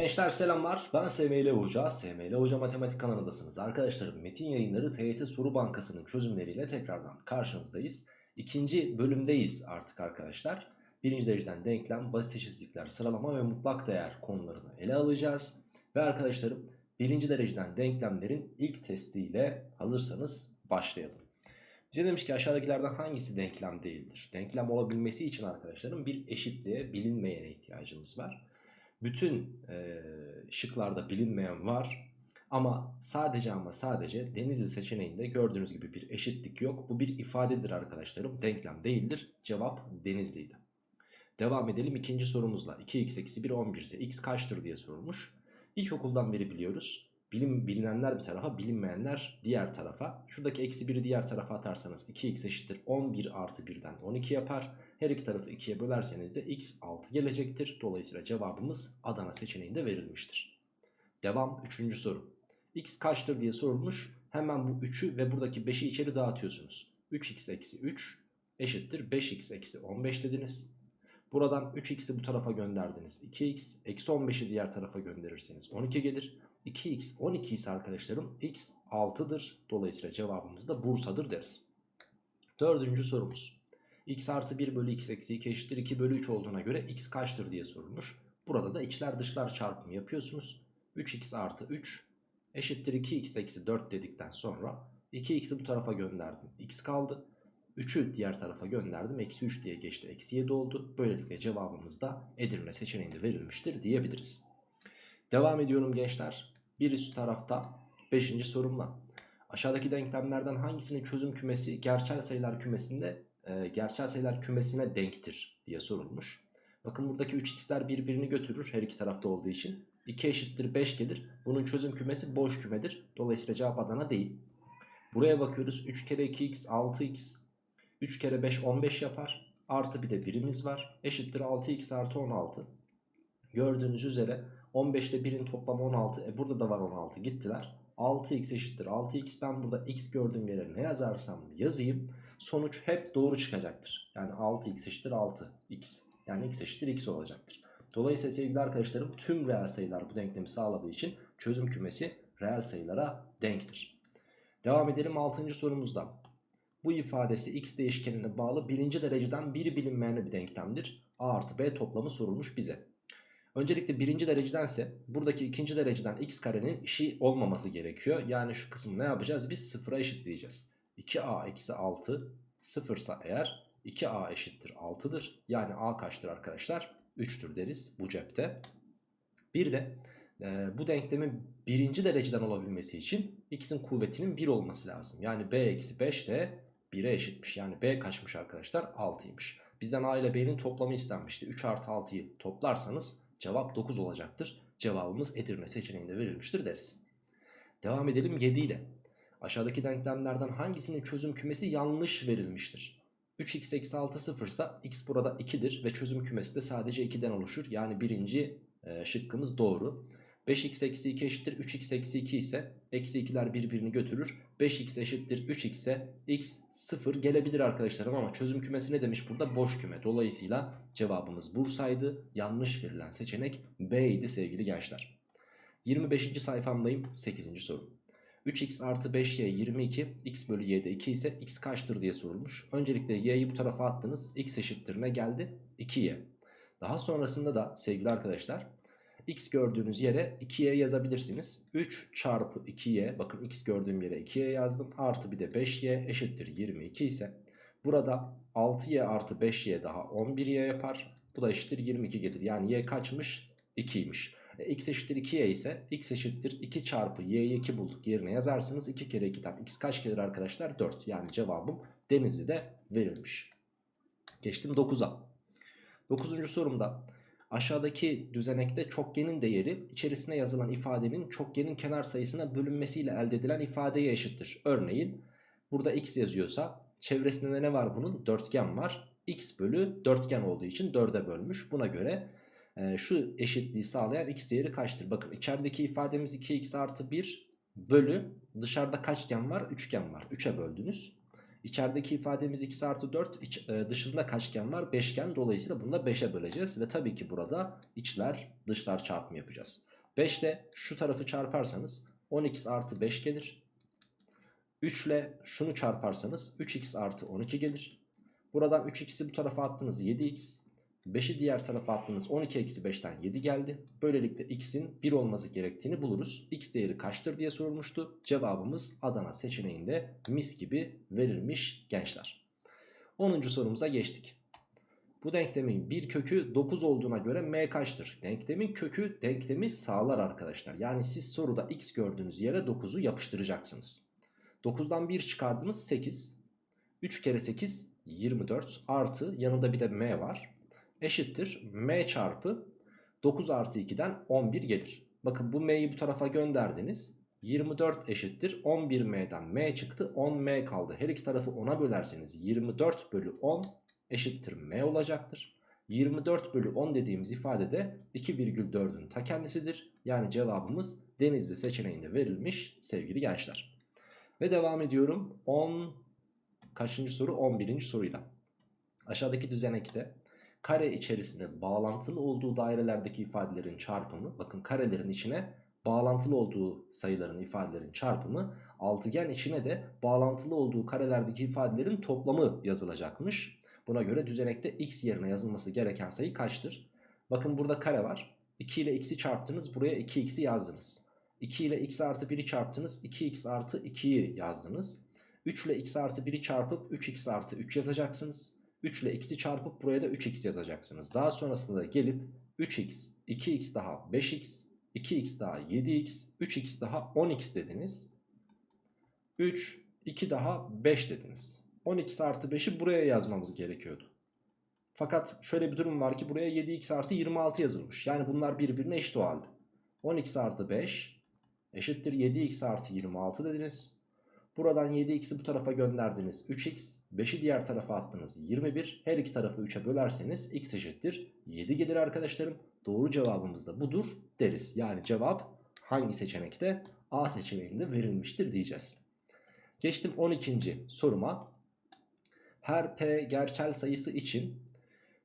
Gençler selamlar. Ben SML Hoca. SML Hoca Matematik kanalındasınız. Arkadaşlarım Metin Yayınları TYT Soru Bankası'nın çözümleriyle tekrardan karşınızdayız. İkinci bölümdeyiz artık arkadaşlar. Birinci dereceden denklem, basit eşitsizlikler, sıralama ve mutlak değer konularını ele alacağız. Ve arkadaşlarım birinci dereceden denklemlerin ilk testiyle hazırsanız başlayalım. Bize demiş ki aşağıdakilerden hangisi denklem değildir? Denklem olabilmesi için arkadaşlarım bir eşitliğe bilinmeyene ihtiyacımız var. Bütün e, şıklarda bilinmeyen var. Ama sadece ama sadece Denizli seçeneğinde gördüğünüz gibi bir eşitlik yok. Bu bir ifadedir arkadaşlarım. Denklem değildir. Cevap Denizli'ydi. Devam edelim ikinci sorumuzla. 2x eksi 1 11 ise x kaçtır diye sorulmuş. İlkokuldan beri biliyoruz. Bilim, bilinenler bir tarafa bilinmeyenler diğer tarafa. Şuradaki eksi 1'i diğer tarafa atarsanız 2x eşittir 11 artı 1'den 12 yapar. Her iki tarafı 2'ye bölerseniz de x 6 gelecektir. Dolayısıyla cevabımız Adana seçeneğinde verilmiştir. Devam 3. soru. x kaçtır diye sorulmuş. Hemen bu 3'ü ve buradaki 5'i içeri dağıtıyorsunuz. 3x eksi 3 eşittir 5x eksi 15 dediniz. Buradan 3x'i bu tarafa gönderdiniz. 2x eksi 15'i diğer tarafa gönderirseniz 12 gelir. 2x 12 ise arkadaşlarım x 6'dır. Dolayısıyla cevabımız da Bursa'dır deriz. Dördüncü sorumuz. x artı 1 bölü x eksi 2 eşittir 2 bölü 3 olduğuna göre x kaçtır diye sorulmuş. Burada da içler dışlar çarpımı yapıyorsunuz. 3x artı 3 eşittir 2x eksi 4 dedikten sonra 2x'i bu tarafa gönderdim. x kaldı. 3'ü diğer tarafa gönderdim. Eksi 3 diye geçti. Eksi 7 oldu. Böylelikle cevabımız da Edirne seçeneğinde verilmiştir diyebiliriz. Devam ediyorum gençler. Bir üst tarafta 5. sorumla. Aşağıdaki denklemlerden hangisinin çözüm kümesi gerçel sayılar kümesinde e, gerçel sayılar kümesine denktir diye sorulmuş. Bakın buradaki 3x'ler birbirini götürür her iki tarafta olduğu için. 2 eşittir 5 gelir. Bunun çözüm kümesi boş kümedir. Dolayısıyla cevap Adana değil. Buraya bakıyoruz. 3 kere 2x 6x. 3 kere 5 15 yapar. Artı bir de birimiz var. Eşittir 6x artı 16. Gördüğünüz üzere 15 ile 1'in toplamı 16. E burada da var 16 gittiler. 6x eşittir 6x. Ben burada x gördüğüm yere ne yazarsam yazayım. Sonuç hep doğru çıkacaktır. Yani 6x eşittir 6x. Yani x eşittir x olacaktır. Dolayısıyla sevgili arkadaşlarım tüm reel sayılar bu denklemi sağladığı için çözüm kümesi reel sayılara denktir. Devam edelim 6. sorumuzda. Bu ifadesi x değişkenine bağlı birinci dereceden bir bilinmeyen bir denklemdir. A artı B toplamı sorulmuş bize. Öncelikle birinci derecedense buradaki ikinci dereceden x karenin işi olmaması gerekiyor. Yani şu kısmı ne yapacağız? Biz sıfıra eşitleyeceğiz. 2a eksi 6 sıfırsa eğer 2a eşittir 6'dır. Yani a kaçtır arkadaşlar? 3'tür deriz bu cepte. Bir de e, bu denklemin birinci dereceden olabilmesi için x'in kuvvetinin 1 olması lazım. Yani b eksi 5 de 1'e eşitmiş. Yani b kaçmış arkadaşlar? 6'ymış. Bizden a ile b'nin toplamı istenmişti. 3 artı 6'yı toplarsanız cevap 9 olacaktır. Cevabımız Edirne seçeneğinde verilmiştir deriz. Devam edelim 7 ile. Aşağıdaki denklemlerden hangisinin çözüm kümesi yanlış verilmiştir? 3x eksi 6 sıfırsa x burada 2'dir ve çözüm kümesi de sadece 2'den oluşur. Yani birinci e, şıkkımız doğru. 5x eksi 2 eşittir 3x eksi 2 ise eksi 2'ler birbirini götürür. 5x eşittir 3x ise x 0 gelebilir arkadaşlarım ama çözüm kümesi ne demiş burada? Boş küme. Dolayısıyla cevabımız Bursa'ydı. Yanlış verilen seçenek B idi sevgili gençler. 25. sayfamdayım 8. soru. 3x artı 5y 22 x bölü y'de 2 ise x kaçtır diye sorulmuş. Öncelikle y'yi bu tarafa attınız. x eşittir ne geldi? 2y. Daha sonrasında da sevgili arkadaşlar x gördüğünüz yere 2y yazabilirsiniz. 3 çarpı 2y bakın x gördüğüm yere 2y yazdım. Artı bir de 5y eşittir 22 ise burada 6y artı 5y daha 11y yapar. Bu da eşittir 22 gelir. Yani y kaçmış? 2'ymiş. E, x eşittir 2y ise x eşittir 2 çarpı y'yi 2 bulduk yerine yazarsınız. 2 kere 2'den x kaç gelir arkadaşlar? 4. Yani cevabım Denizli'de verilmiş. Geçtim 9'a. 9. sorumda aşağıdaki düzenekte çokgenin değeri içerisine yazılan ifadenin çokgenin kenar sayısına bölünmesiyle elde edilen ifadeye eşittir. Örneğin burada x yazıyorsa çevresinde ne var bunun? Dörtgen var. x bölü dörtgen olduğu için 4'e bölmüş. Buna göre e, şu eşitliği sağlayan x değeri kaçtır? Bakın içerideki ifademiz 2x artı 1 bölü dışarıda kaçgen var? Üçgen var. 3'e böldünüz. İçerideki ifademiz x artı 4 iç, e, dışında kaçgen var? Beşgen. Dolayısıyla bunu da 5'e böleceğiz. Ve tabii ki burada içler dışlar çarpımı yapacağız. 5 ile şu tarafı çarparsanız 10x artı 5 gelir. 3 ile şunu çarparsanız 3x artı 12 gelir. Buradan 3x'i bu tarafa attınız 7x. 5'i diğer tarafa attınız 12 eksi 5'ten 7 geldi. Böylelikle x'in 1 olması gerektiğini buluruz. x değeri kaçtır diye sorulmuştu. Cevabımız Adana seçeneğinde mis gibi verilmiş gençler. 10. sorumuza geçtik. Bu denklemin bir kökü 9 olduğuna göre m kaçtır? Denklemin kökü denklemi sağlar arkadaşlar. Yani siz soruda x gördüğünüz yere 9'u yapıştıracaksınız. 9'dan 1 çıkardınız 8. 3 kere 8 24 artı yanında bir de m var. Eşittir m çarpı 9 artı 2'den 11 gelir. Bakın bu m'yi bu tarafa gönderdiniz. 24 eşittir 11m'den m çıktı 10m kaldı. Her iki tarafı 10'a bölerseniz 24 bölü 10 eşittir m olacaktır. 24 bölü 10 dediğimiz ifade de 2,4'ün ta kendisidir. Yani cevabımız denizli seçeneğinde verilmiş sevgili gençler. Ve devam ediyorum 10 kaçıncı soru 11. soruyla. Aşağıdaki düzenekte kare içerisinde bağlantılı olduğu dairelerdeki ifadelerin çarpımı bakın karelerin içine bağlantılı olduğu sayıların ifadelerin çarpımı altıgen içine de bağlantılı olduğu karelerdeki ifadelerin toplamı yazılacakmış. Buna göre düzenekte x yerine yazılması gereken sayı kaçtır? Bakın burada kare var. 2 ile x'i çarptınız buraya 2x'i yazdınız. 2 ile x artı 1'i çarptınız 2x artı 2'yi yazdınız. 3 ile x artı 1'i çarpıp 3x artı 3 yazacaksınız. 3 ile x'i çarpıp buraya da 3x yazacaksınız. Daha sonrasında gelip 3x, 2x daha 5x, 2x daha 7x, 3x daha 10x dediniz. 3, 2 daha 5 dediniz. 12 artı 5'i buraya yazmamız gerekiyordu. Fakat şöyle bir durum var ki buraya 7x artı 26 yazılmış. Yani bunlar birbirine eşit o halde. 12 artı 5 eşittir 7x artı 26 dediniz. Buradan 7x'i bu tarafa gönderdiniz 3x. 5'i diğer tarafa attınız 21. Her iki tarafı 3'e bölerseniz x eşittir 7 gelir arkadaşlarım. Doğru cevabımız da budur deriz. Yani cevap hangi seçenekte? A seçeneğinde verilmiştir diyeceğiz. Geçtim 12. soruma. Her p gerçel sayısı için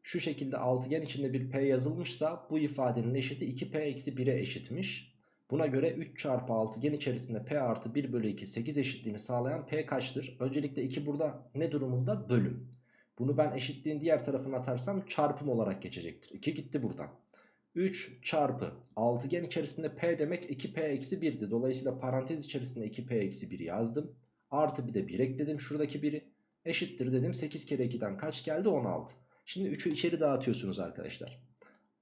şu şekilde altıgen içinde bir p yazılmışsa bu ifadenin eşiti 2p-1'e eşitmiş. Buna göre 3 çarpı altıgen içerisinde p artı 1 bölü 2 8 eşitliğini sağlayan p kaçtır? Öncelikle 2 burada ne durumunda? Bölüm. Bunu ben eşitliğin diğer tarafına atarsam çarpım olarak geçecektir. 2 gitti buradan. 3 çarpı altıgen içerisinde p demek 2p eksi 1'di. Dolayısıyla parantez içerisinde 2p eksi 1 yazdım. Artı bir de 1 ekledim şuradaki 1'i. Eşittir dedim 8 kere 2'den kaç geldi 16. Şimdi 3'ü içeri dağıtıyorsunuz arkadaşlar.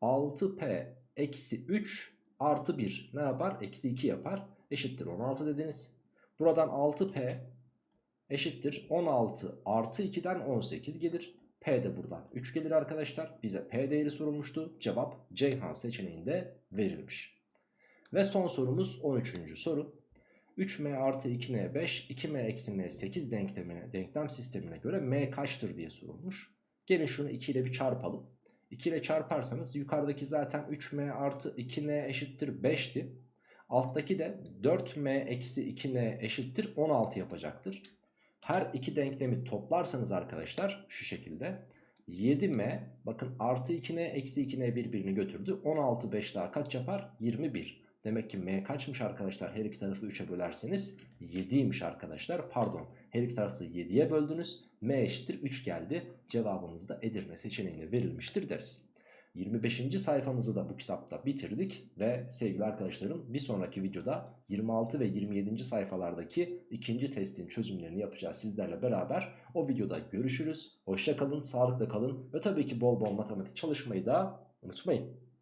6p eksi 3 artı 1 ne yapar? Eksi 2 yapar. Eşittir 16 dediniz. Buradan 6p eşittir 16 artı 2'den 18 gelir. P de buradan 3 gelir arkadaşlar. Bize P değeri sorulmuştu. Cevap Ceyhan seçeneğinde verilmiş. Ve son sorumuz 13. soru. 3m artı 2n 5, 2m eksi n 8 denklemine, denklem sistemine göre m kaçtır diye sorulmuş. Gelin şunu 2 ile bir çarpalım. 2 ile çarparsanız yukarıdaki zaten 3m artı 2n eşittir 5'ti. Alttaki de 4m eksi 2n eşittir 16 yapacaktır. Her iki denklemi toplarsanız arkadaşlar şu şekilde 7m bakın artı 2n eksi 2n birbirini götürdü. 16 5 daha kaç yapar? 21. Demek ki m kaçmış arkadaşlar her iki tarafı 3'e bölerseniz 7'ymiş arkadaşlar. Pardon her iki tarafı 7'ye böldünüz. M eşittir 3 geldi. Cevabımız da Edirne seçeneğine verilmiştir deriz. 25. sayfamızı da bu kitapta bitirdik ve sevgili arkadaşlarım bir sonraki videoda 26 ve 27. sayfalardaki ikinci testin çözümlerini yapacağız sizlerle beraber. O videoda görüşürüz. Hoşça kalın, sağlıkla kalın ve tabii ki bol bol matematik çalışmayı da unutmayın.